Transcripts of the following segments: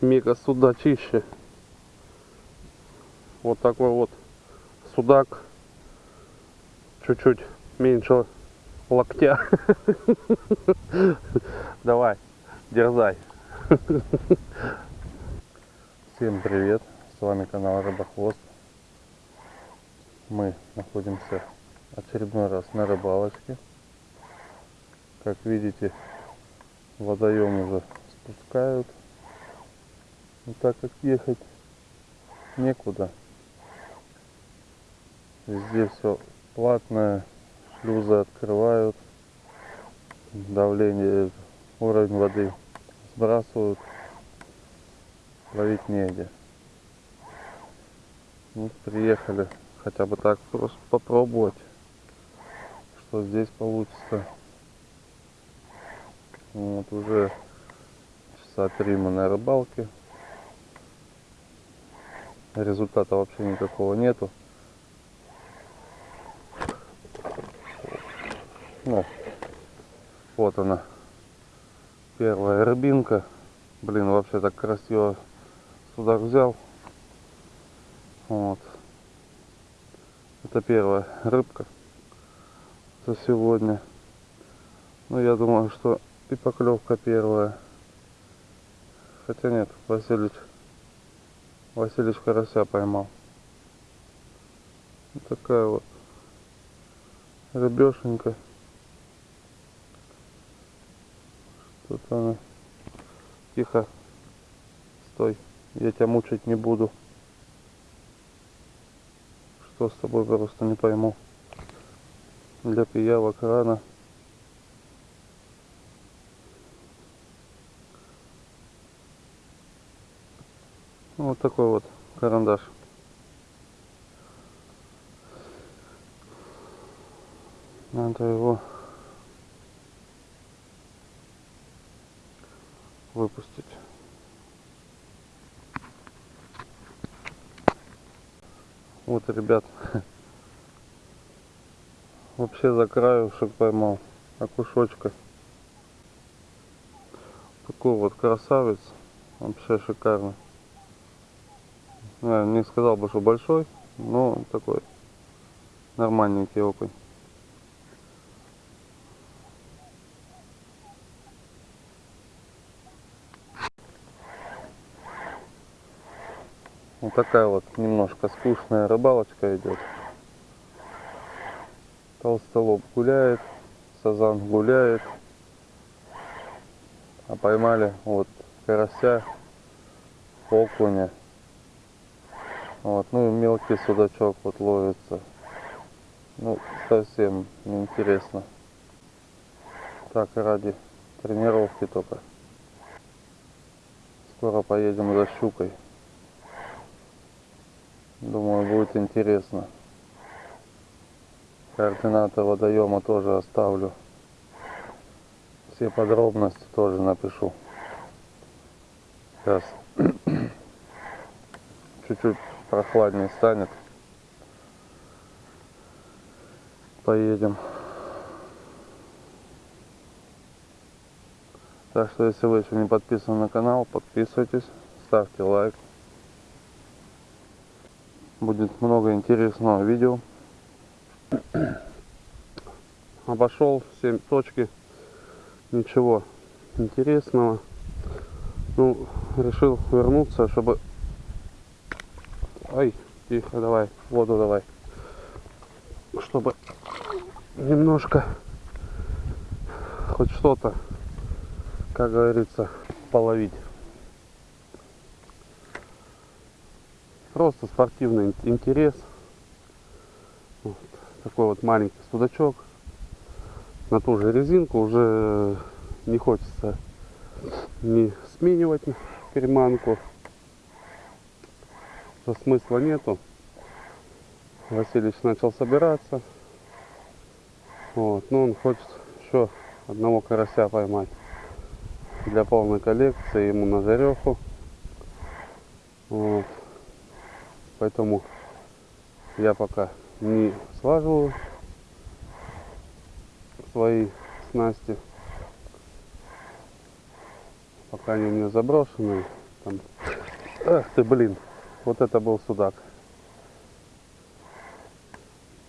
мега судачище. Вот такой вот судак. Чуть-чуть меньше локтя. Давай, дерзай. Всем привет! С вами канал Рыбохвост. Мы находимся очередной раз на рыбалочке. Как видите, водоем уже спускают. Но так как ехать некуда. Везде все платное, шлюзы открывают, давление, уровень воды сбрасывают, ловить негде. Ну, приехали хотя бы так просто попробовать, что здесь получится. Вот уже часа три мы на рыбалке. Результата вообще никакого нету. Ну, вот она. Первая рыбинка. Блин, вообще так красиво судак взял. Вот. Это первая рыбка за сегодня. Ну, я думаю, что и поклевка первая. Хотя нет, Василич, Василич карася поймал. Вот такая вот рыбешенька. Тут она. Тихо. Стой. Я тебя мучить не буду. Что с тобой просто не пойму. Для пиявок рано. Вот такой вот карандаш. Надо его выпустить. Вот, ребят, вообще за краюшек поймал окушочка. Такой вот красавец, вообще шикарно. Я не сказал бы, что большой, но такой нормальненький окунь. Вот такая вот немножко скучная рыбалочка идет. Толстолоб гуляет, сазан гуляет. А поймали вот карася, окуня. Вот, ну и мелкий судачок вот ловится. Ну, совсем неинтересно. Так, ради тренировки только. Скоро поедем за щукой. Думаю, будет интересно. Координаты водоема тоже оставлю. Все подробности тоже напишу. Сейчас чуть-чуть прохладнее станет. Поедем. Так что, если вы еще не подписаны на канал, подписывайтесь, ставьте лайк. Будет много интересного видео. Обошел 7 точки. Ничего интересного. Ну, решил вернуться, чтобы Ай, тихо, давай, воду давай. Чтобы немножко, хоть что-то, как говорится, половить. Просто спортивный интерес. Вот, такой вот маленький судачок. На ту же резинку уже не хочется не сменивать переманку что смысла нету. Васильевич начал собираться. Вот. Но он хочет еще одного карася поймать. Для полной коллекции ему на жареху. Вот. Поэтому я пока не слаживаю свои снасти. Пока они у меня заброшены. Там. Ах ты, блин. Вот это был судак.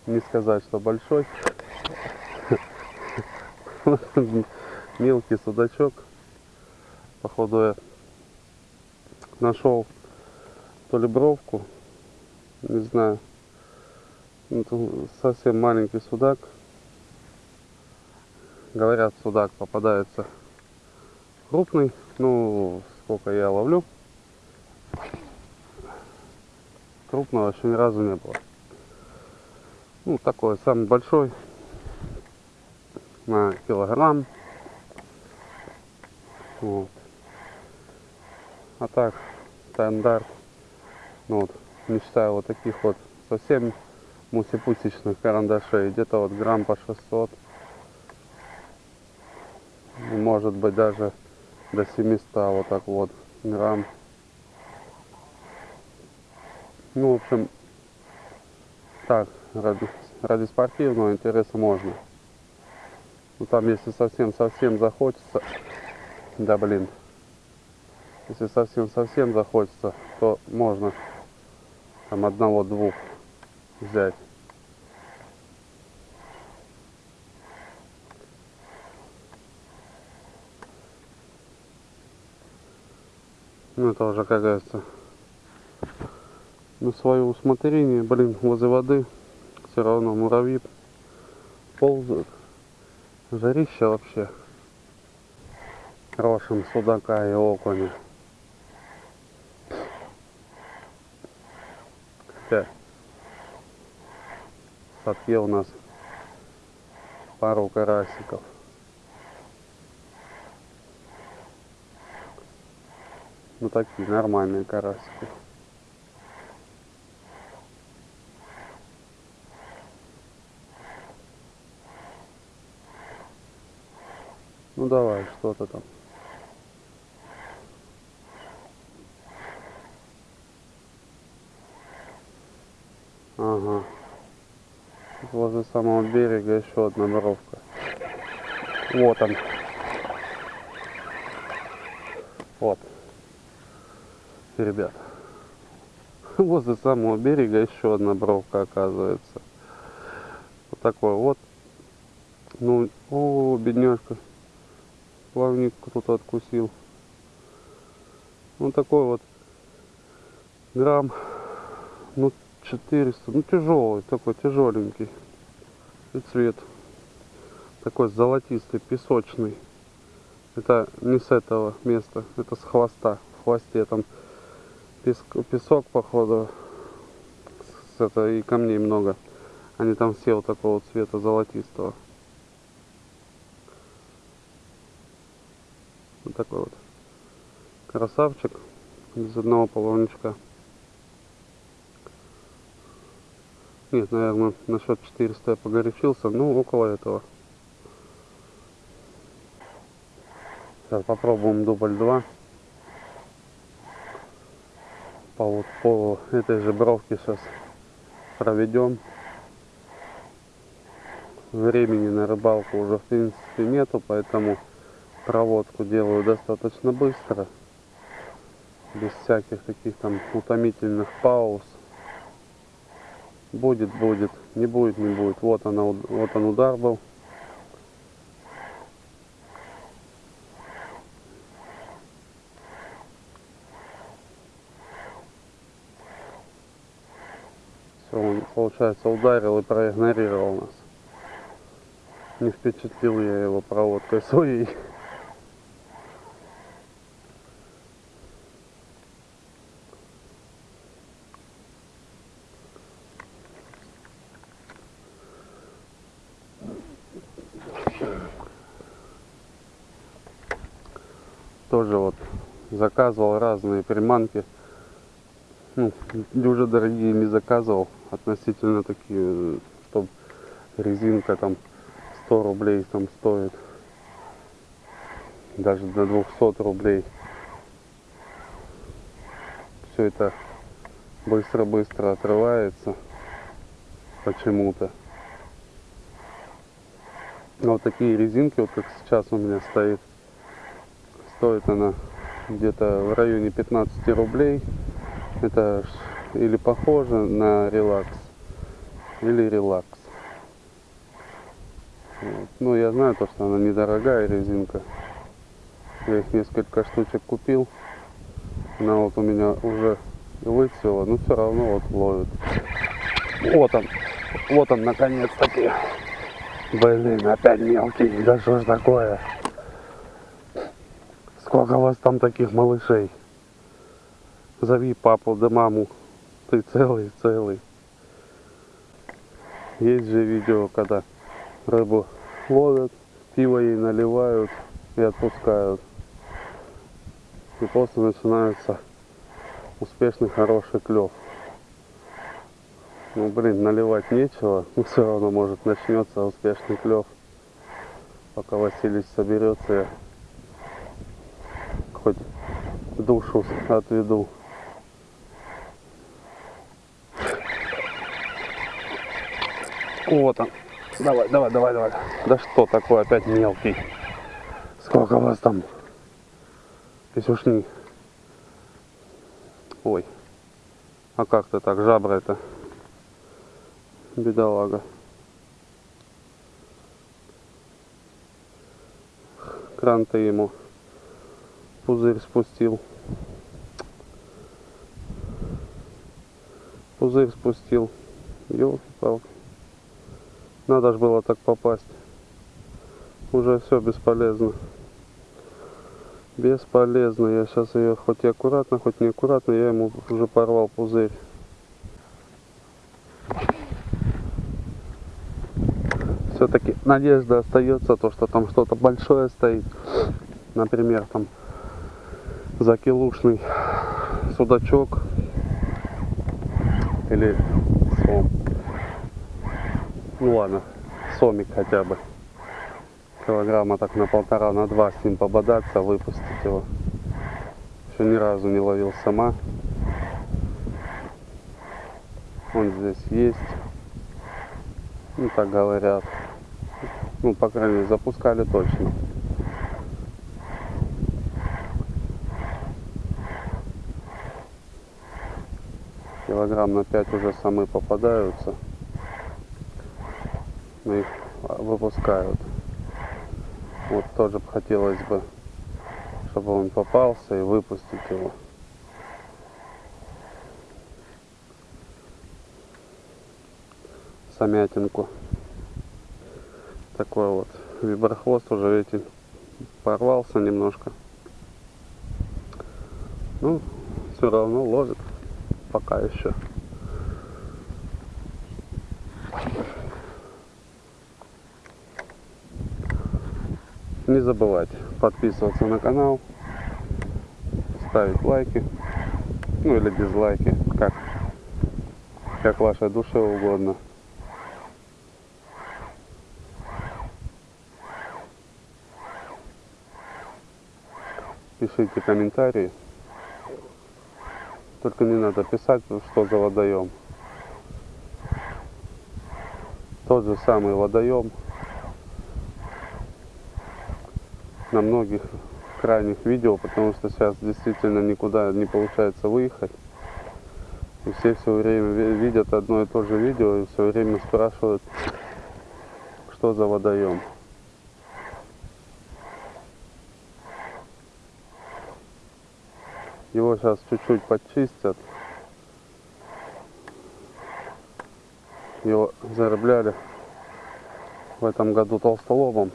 Не сказать, что большой. Мелкий судачок. Походу я нашел то ли бровку, не знаю. Это совсем маленький судак. Говорят, судак попадается крупный. Ну, сколько я ловлю. Крупного еще ни разу не было. Ну, такой самый большой. На килограмм. Вот. А так, стандарт. Ну вот, не считаю вот таких вот совсем мусипусечных карандашей. Где-то вот грамм по 600. Может быть даже до 700 вот так вот грамм. Ну, в общем, так, ради, ради спортивного интереса можно. Ну, там, если совсем-совсем захочется, да, блин, если совсем-совсем захочется, то можно там одного-двух взять. Ну, это уже, как говорится, на свое усмотрение. Блин, возле воды все равно муравьи ползают. Жарище вообще. Рошим судака и окуня. Хотя в у нас пару карасиков. Ну такие нормальные карасики. Ну давай, что-то там. Ага. Возле самого берега еще одна бровка. Вот он. Вот. Ребят. Возле самого берега еще одна бровка оказывается. Вот такой вот. Ну, о, бедняжка. Плавник кто-то откусил. Вот такой вот грамм. Ну, 400. Ну, тяжелый, такой тяжеленький. И цвет такой золотистый, песочный. Это не с этого места, это с хвоста. В хвосте там песк, песок, походу, с это, и камней много. Они там все вот такого цвета золотистого. Такой вот красавчик без одного половничка. Нет, наверное, насчет 400 я погорячился, ну около этого. Сейчас попробуем дубль 2. По, вот, по этой же бровке сейчас проведем. Времени на рыбалку уже в принципе нету, поэтому проводку делаю достаточно быстро. Без всяких таких там утомительных пауз. Будет, будет, не будет, не будет. Вот она, вот он удар был. Все, он, получается, ударил и проигнорировал нас. Не впечатлил я его проводкой своей. Тоже вот заказывал разные приманки. Ну, уже дорогие не заказывал. Относительно такие, чтобы резинка там 100 рублей там стоит. Даже до 200 рублей. Все это быстро-быстро отрывается почему-то. Вот такие резинки, вот как сейчас у меня стоит Стоит она где-то в районе 15 рублей. Это или похоже на релакс, или релакс. Вот. Ну, я знаю то, что она недорогая резинка. Я их несколько штучек купил. Она вот у меня уже выцвела, но все равно вот ловит. Вот он, вот он наконец-таки. Блин, опять мелкий, да что ж такое? Сколько у вас там таких малышей? Зови папу да маму. Ты целый, целый. Есть же видео, когда рыбу ловят, пиво ей наливают и отпускают. И после начинается успешный хороший клев. Ну блин, наливать нечего, но все равно может начнется успешный клев. Пока Василий соберется, хоть душу отведу. Вот он. Давай, давай, давай, давай. Да что такое опять мелкий? Сколько вас там? Писюшни. Ой. А как ты так, жабра это? Бедолага. Кран ты ему пузырь спустил. Пузырь спустил. Ёлки-палки. Надо же было так попасть. Уже все бесполезно. Бесполезно. Я сейчас ее хоть и аккуратно, хоть не аккуратно, я ему уже порвал пузырь. Все-таки надежда остается, то что там что-то большое стоит. Например, там закилушный судачок или сом. Ну ладно, сомик хотя бы. Килограмма так на полтора, на два с ним пободаться, выпустить его. Еще ни разу не ловил сама. Он здесь есть. Ну так говорят. Ну, по крайней мере, запускали точно. Килограмм на 5 уже самые попадаются но их выпускают. Вот тоже хотелось бы, чтобы он попался и выпустить его. Самятинку. Такой вот виброхвост уже, видите, порвался немножко. Ну, все равно ловит пока еще. Не забывайте подписываться на канал, ставить лайки, ну или дизлайки, как, как вашей душе угодно. Пишите комментарии. Только не надо писать, что за водоем. Тот же самый водоем на многих крайних видео, потому что сейчас действительно никуда не получается выехать. И все все время видят одно и то же видео и все время спрашивают, что за водоем. Сейчас чуть-чуть подчистят. Его заробляли в этом году толстолобом.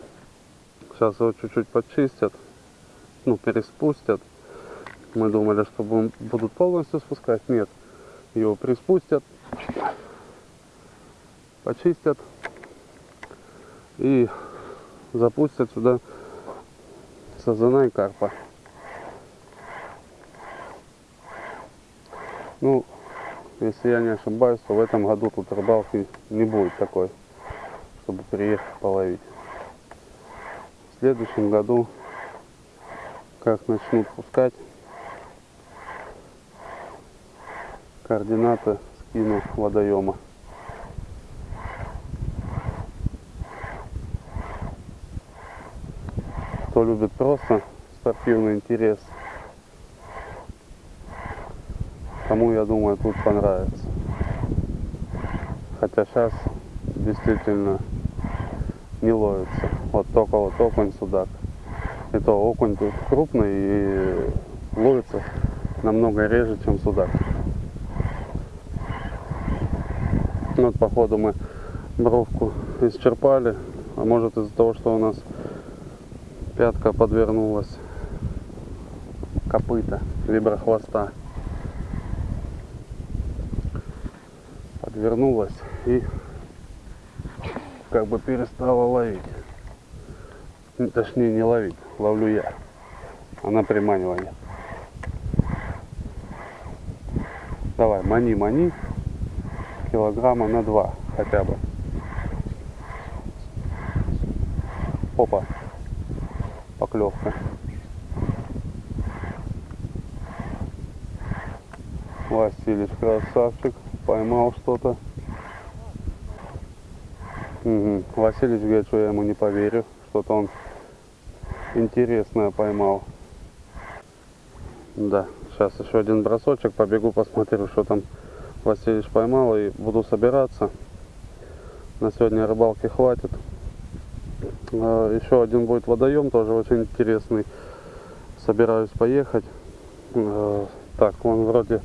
Сейчас его чуть-чуть почистят, ну, переспустят. Мы думали, что будут полностью спускать. Нет, его приспустят, почистят и запустят сюда сазана и карпа. Ну, если я не ошибаюсь, то в этом году тут рыбалки не будет такой, чтобы приехать половить следующем году, как начнут пускать, координаты скину водоема. Кто любит просто спортивный интерес, кому, я думаю, тут понравится. Хотя сейчас действительно не ловится. Вот только вот окунь, судак. И то окунь тут крупный и ловится намного реже, чем судак. Вот, походу, мы бровку исчерпали. А может из-за того, что у нас пятка подвернулась копыта, виброхвоста. Подвернулась и как бы перестала ловить. Ну, Точнее не ловить, ловлю я. Она приманивание. Давай, мани, мани. Килограмма на два хотя бы. Опа. Поклевка. Василич красавчик. Поймал что-то. Мгм. Василич говорит, что я ему не поверю. Что-то он интересное поймал. Да, сейчас еще один бросочек. Побегу посмотрю, что там Василич поймал. И буду собираться. На сегодня рыбалки хватит. А, Еще один будет водоем, тоже очень интересный. Собираюсь поехать. А, Так, он вроде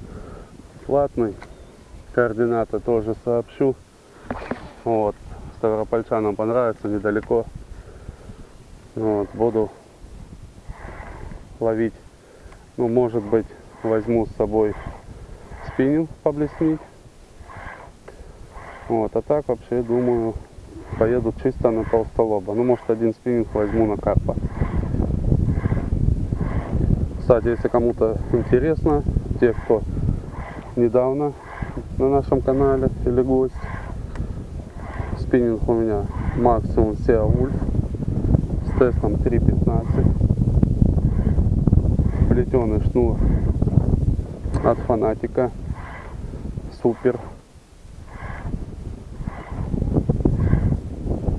платный. Координаты тоже сообщу. Вот. Ставропольчанам понравится, недалеко. Вот, буду ловить. Ну, может быть, возьму с собой спиннинг поблеснить. Вот, а так вообще думаю, поеду чисто на толстолоба. Ну, может, один спиннинг возьму на карпа. Кстати, если кому-то интересно, те, кто недавно на нашем канале или гость, спиннинг у меня максимум SEA Wolf с тестом 3.15. Плетеный шнур от фанатика. Супер.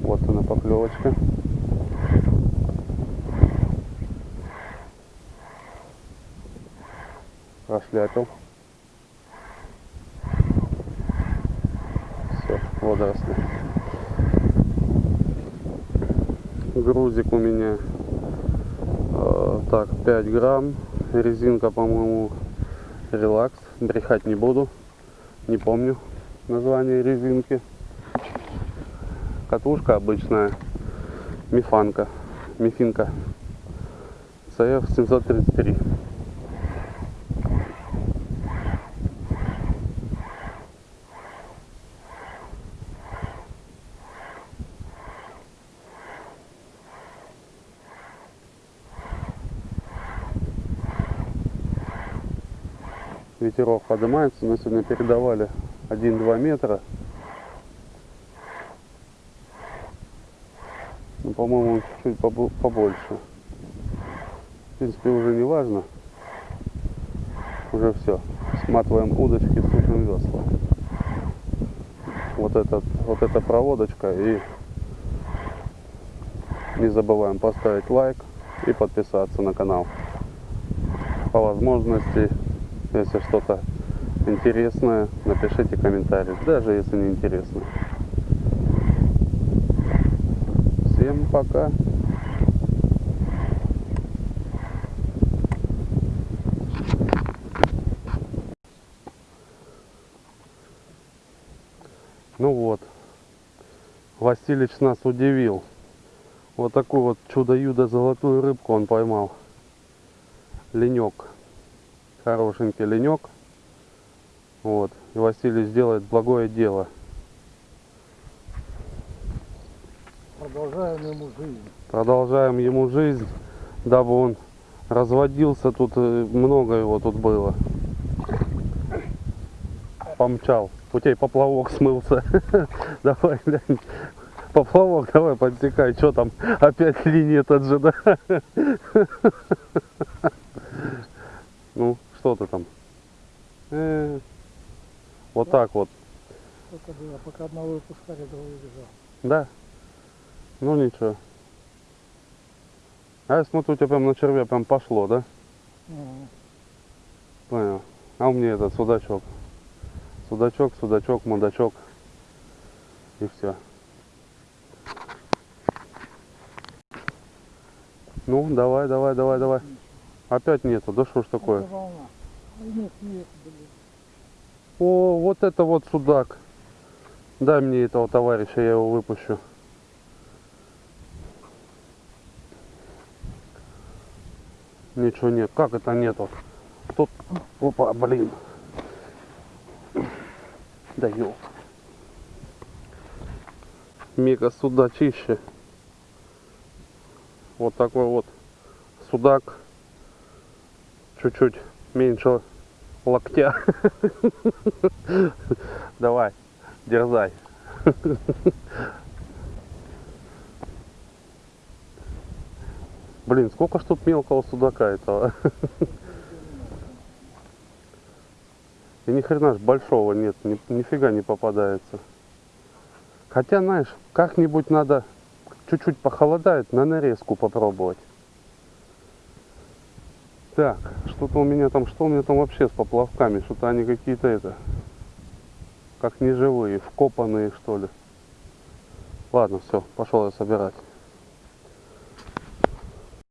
Вот она поклевочка. Прошляпил. Водоросли. Грузик у меня э, так 5 грамм. Резинка, по-моему, релакс. Брехать не буду. Не помню название резинки. Катушка обычная. Мифанка. Мифинка. CF 733. Ветерок поднимается. Мы сегодня передавали 1-2 метра. Ну, по-моему, чуть побо- побольше. В принципе, уже не важно. Уже все. Сматываем удочки, сушим весла. Вот, этот, вот эта проводочка. И не забываем поставить лайк и подписаться на канал. По возможности, если что-то интересное, напишите комментарий, даже если не интересно. Всем пока. Ну вот, Василич нас удивил. Вот такую вот чудо-юдо золотую рыбку он поймал. Ленек. Хорошенький ленек. Вот. И Василий сделает благое дело. Продолжаем ему жизнь. Продолжаем ему жизнь, дабы он разводился. Тут э, много его тут было. Помчал. У тебя поплавок смылся. Давай, глянь. Поплавок, давай подтекай. Что там? Опять линия тот же, да? Ну, что ты там? Э, Вот так вот. Это было, пока одного выпускали, другой бежал. Да. Ну ничего. А я смотрю, у тебя прям на червя прям пошло, да? Мгм. Понял. А у меня этот судачок. Судачок, судачок, мудачок. И все. Ну, давай, давай, давай, давай. Опять нету, да что ж такое? Ой, Нет, нет, блин. О, вот это вот судак. Дай мне этого товарища, я его выпущу. Ничего нет. Как это нету? Тут... Опа, блин. Да ёлка. Мега судачище. Вот такой вот судак. Чуть-чуть меньше локтя. Давай, дерзай. Блин, сколько ж тут мелкого судака этого. И ни хрена ж большого нет, ни, нифига не попадается. Хотя, знаешь, как-нибудь надо чуть-чуть похолодает, на нарезку попробовать. Так, что-то у меня там, что у меня там вообще с поплавками? Что-то они какие-то это, как неживые, вкопанные что ли. Ладно, все, пошел я собирать.